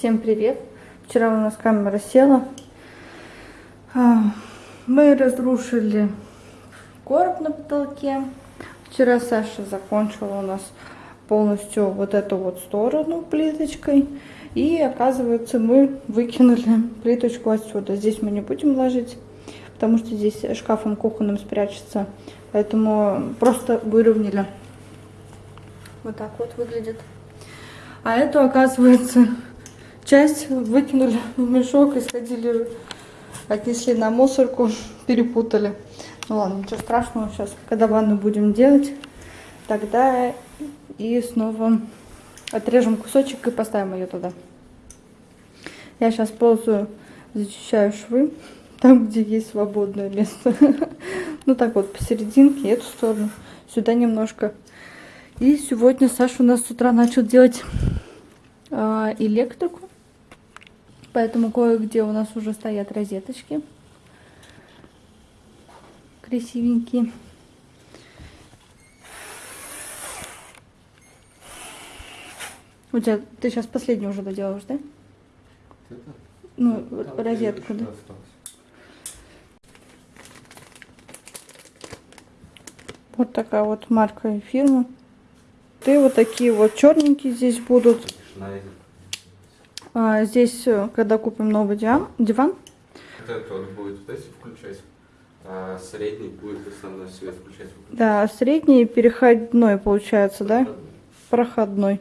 Всем привет! Вчера у нас камера села. А, Мы разрушили короб на потолке. Вчера Саша закончила у нас полностью вот эту вот сторону плиточкой. И оказывается мы выкинули плиточку отсюда. Здесь мы не будем ложить, потому что здесь шкафом кухонным спрячется. Поэтому просто выровняли. Вот так вот выглядит. А эту, оказывается, часть выкинули в мешок и сходили, отнесли на мусорку, перепутали. Ну ладно, ничего страшного, сейчас, когда ванну будем делать, тогда и снова отрежем кусочек и поставим ее туда. Я сейчас ползаю, зачищаю швы, там, где есть свободное место. Ну так вот, посерединке, эту сторону, сюда немножко. И сегодня Саша у нас с утра начал делать э, электрику. Поэтому кое-где у нас уже стоят розеточки. Красивенькие. У тебя, ты сейчас последнюю уже доделаешь, да? Это? Ну, Там розетку, да? осталось. Вот такая вот марка и фирма. Ты вот такие вот черненькие здесь будут. Тишина идет. А, здесь, э, когда купим новый диван, диван, Вот это вот будет вот эти включать, а средний будет основной свет включать. выключать. да, средний переходной получается, да? Проходной.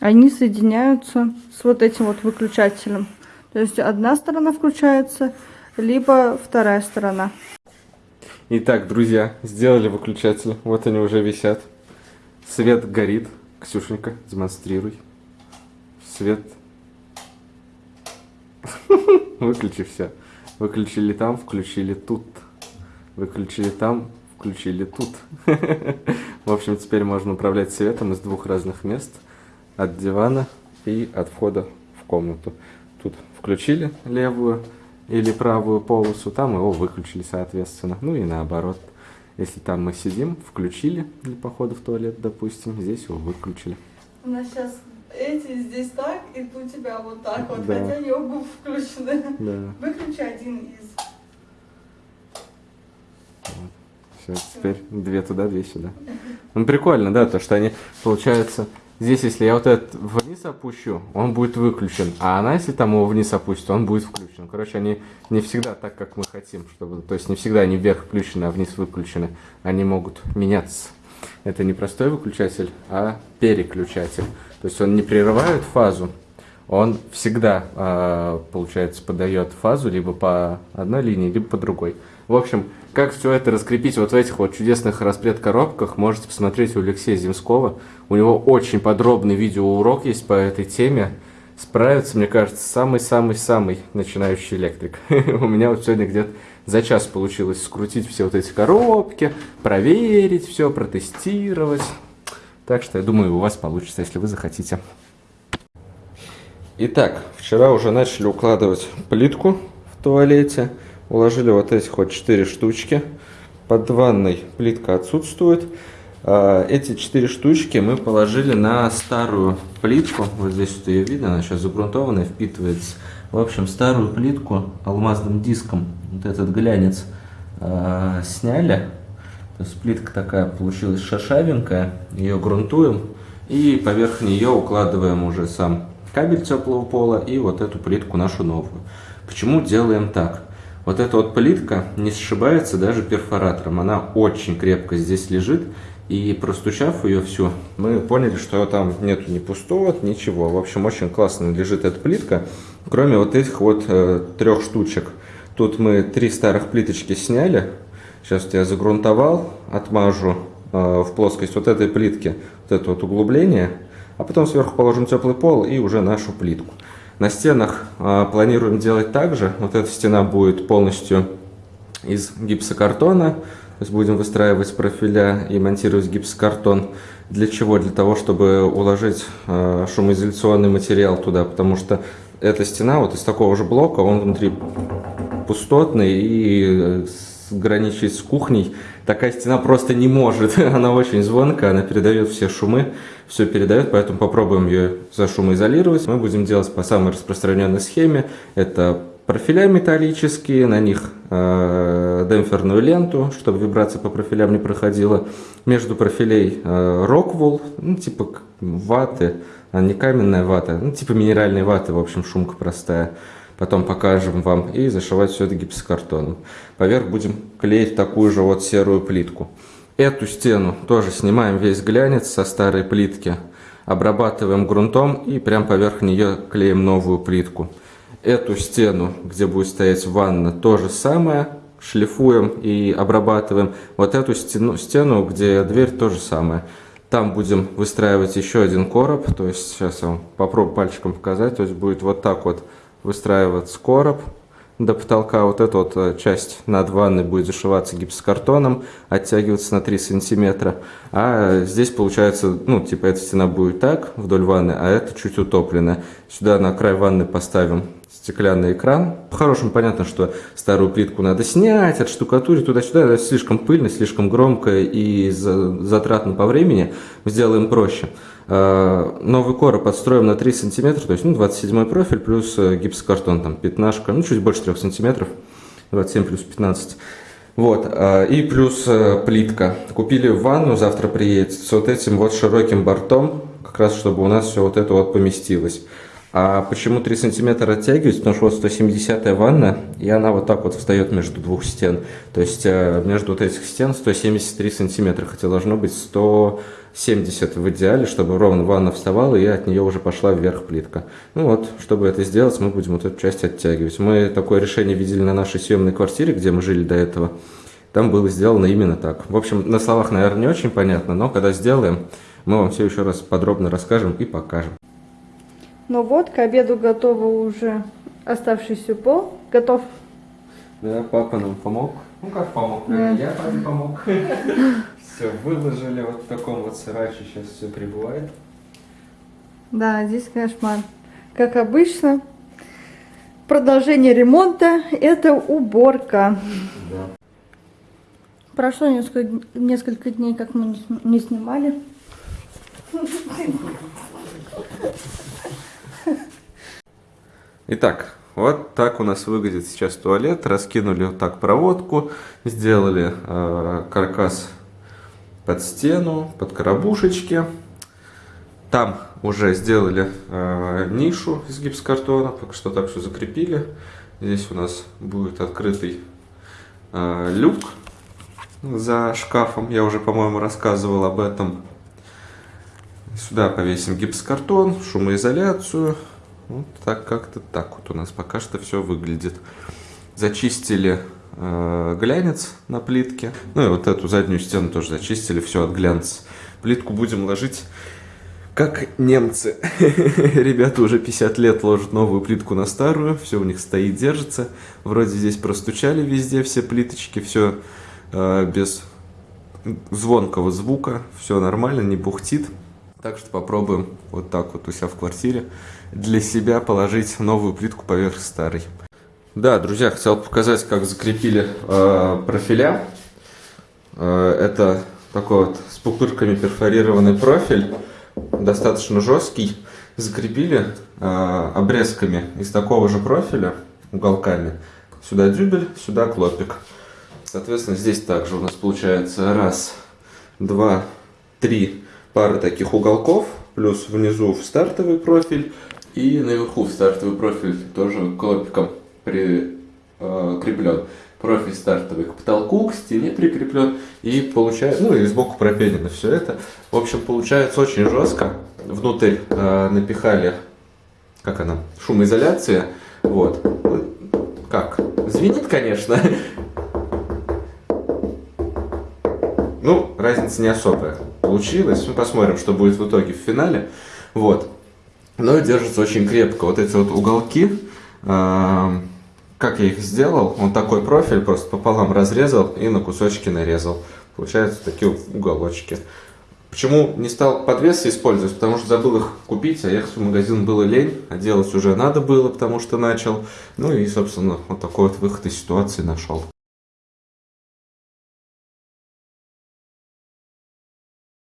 Они соединяются с вот этим вот выключателем. То есть одна сторона включается, либо вторая сторона. Итак, друзья, сделали выключатель. Вот они уже висят. Свет горит. Ксюшенька, демонстрируй. Свет. Выключи все. Выключили там, включили тут. Выключили там, включили тут. В общем, теперь можно управлять светом из двух разных мест. От дивана и от входа в комнату. Тут включили левую или правую полосу, там его выключили, соответственно. Ну и наоборот. Если там мы сидим, включили для похода в туалет, допустим, здесь его выключили. У нас сейчас эти здесь так, и у тебя вот так вот, Да. хотя они оба включены. Да. Выключи один из. Все, теперь две туда, две сюда. Ну, прикольно, да, то, что они, получается, здесь, если я вот этот вниз опущу, он будет выключен, а она, если там его вниз опустит, он будет включен. Короче, они не всегда так, как мы хотим, чтобы, то есть не всегда они вверх включены, а вниз выключены. Они могут меняться. Это не простой выключатель, а переключатель. То есть он не прерывает фазу, он всегда, а, получается, подает фазу либо по одной линии, либо по другой. В общем, как все это раскрепить вот в этих вот чудесных распред-коробках, можете посмотреть у Алексея Земского. У него очень подробный видеоурок есть по этой теме. Справится, мне кажется, самый-самый-самый начинающий электрик. У меня вот сегодня где-то за час получилось скрутить все вот эти коробки, проверить все, протестировать. Так что я думаю, у вас получится, если вы захотите. Итак, вчера уже начали укладывать плитку в туалете. Уложили вот эти вот 4 штучки. Под ванной плитка отсутствует. А, Эти 4 штучки мы положили на старую плитку. Вот здесь вот ее видно, она сейчас загрунтованная, впитывается. В общем, старую плитку алмазным диском, вот этот глянец, а, сняли. То есть плитка такая получилась шершавенькая. Ее грунтуем. И поверх нее укладываем уже сам кабель теплого пола и вот эту плитку нашу новую. Почему делаем так? Вот эта вот плитка не сшибается даже перфоратором. Она очень крепко здесь лежит. И простучав ее всю, мы поняли, что там нету ни пустого, ничего. В общем, очень классно лежит эта плитка. Кроме вот этих вот э, трех штучек. Тут мы три старых плиточки сняли. Сейчас я загрунтовал, отмажу э, в плоскость вот этой плитки, вот это вот углубление. А потом сверху положим теплый пол и уже нашу плитку. На стенах а, планируем делать так же. Вот эта стена будет полностью из гипсокартона. То есть будем выстраивать профиля и монтировать гипсокартон. Для чего? Для того, чтобы уложить а, шумоизоляционный материал туда. Потому что эта стена вот из такого же блока, он внутри пустотный и э, граничить с кухней. Такая стена просто не может. Она очень звонкая, она передает все шумы, все передает, поэтому попробуем ее зашумоизолировать. Мы будем делать по самой распространенной схеме. Это профиля металлические, на них э, демпферную ленту, чтобы вибрация по профилям не проходила. Между профилей э, роквул, ну, типа ваты, а не каменная вата, ну, типа минеральной ваты, в общем, шумка простая. Потом покажем вам и зашивать все это гипсокартоном. Поверх будем клеить такую же вот серую плитку. Эту стену тоже снимаем весь глянец со старой плитки, обрабатываем грунтом и прям поверх нее клеим новую плитку. Эту стену, где будет стоять ванна, то же самое. Шлифуем и обрабатываем. Вот эту стену, стену, где дверь, то же самое. Там будем выстраивать еще один короб. То есть сейчас я вам попробую пальчиком показать. То есть будет вот так вот выстраиваться короб до потолка. Вот эта вот э, часть над ванной будет зашиваться гипсокартоном, оттягиваться на 3 сантиметра. А здесь получается, ну, типа эта стена будет так вдоль ванны, а это чуть утопленная. Сюда на край ванны поставим стеклянный экран. По-хорошему понятно, что старую плитку надо снять, отштукатурить туда-сюда. Это слишком пыльно, слишком громко и затратно по времени. Сделаем проще. А, новый короб подстроим на 3 сантиметра, то есть ну, 27 профиль плюс э, гипсокартон, там пятнашка, ну чуть больше 3 сантиметров, 27 плюс 15. Вот, а, и плюс э, плитка. Купили ванну, завтра приедет, с вот этим вот широким бортом, как раз чтобы у нас все вот это вот поместилось. А почему 3 сантиметра оттягивать? Потому что вот 170 ванна, и она вот так вот встает между двух стен. То есть э, между вот этих стен 173 сантиметра, хотя должно быть 170 в идеале, чтобы ровно ванна вставала, и от нее уже пошла вверх плитка. Ну вот, чтобы это сделать, мы будем вот эту часть оттягивать. Мы такое решение видели на нашей съемной квартире, где мы жили до этого. Там было сделано именно так. В общем, на словах, наверное, не очень понятно, но когда сделаем, мы вам все еще раз подробно расскажем и покажем. Ну вот, к обеду готово уже оставшийся пол. Готов. Да, папа нам помог. Ну как помог? Да. Я папе помог. Все выложили вот в таком вот сарайче. Сейчас все прибывает. Да, здесь кошмар. Как обычно, продолжение ремонта – это уборка. Да. Прошло несколько, несколько дней, как мы не снимали. Итак, вот так у нас выглядит сейчас туалет. Раскинули вот так проводку, сделали э, каркас под стену, под коробушечки. Там уже сделали э, нишу из гипсокартона, пока что так все закрепили. Здесь у нас будет открытый э, люк за шкафом. Я уже, по-моему, рассказывал об этом. Сюда повесим гипсокартон, шумоизоляцию. Вот так как-то так вот у нас пока что все выглядит. Зачистили глянец на плитке. Ну и вот эту заднюю стену тоже зачистили, все от глянца. Плитку будем ложить как немцы. Ребята уже 50 лет ложат новую плитку на старую, все у них стоит, держится. Вроде здесь простучали везде все плиточки, все э, без звонкого звука, все нормально, не бухтит. Так что попробуем вот так вот у себя в квартире для себя положить новую плитку поверх старой. Да, друзья, хотел показать, как закрепили э, профиля. Э, это такой вот с пупырками перфорированный профиль, достаточно жесткий. Закрепили э, обрезками из такого же профиля, уголками. Сюда дюбель, сюда клопик. Соответственно, здесь также у нас получается раз, два, три пары таких уголков, плюс внизу в стартовый профиль и наверху в стартовый профиль тоже клопиком прикреплен. Профиль стартовый к потолку, к стене прикреплен и получается, ну и сбоку пропенено все это. В общем, получается очень жестко. Внутрь э, напихали, как она, шумоизоляция. Вот. Ну, Как? Звенит, конечно. Ну, разница не особая получилась. Ну, посмотрим, что будет в итоге в финале. Вот. Но держится очень крепко. Вот эти вот уголки, э, как я их сделал, он такой профиль просто пополам разрезал и на кусочки нарезал. Получаются такие уголочки. Почему не стал подвесы использовать? Потому что забыл их купить, а ехать в магазин было лень, а делать уже надо было, потому что начал. Ну и, собственно, вот такой вот выход из ситуации нашел.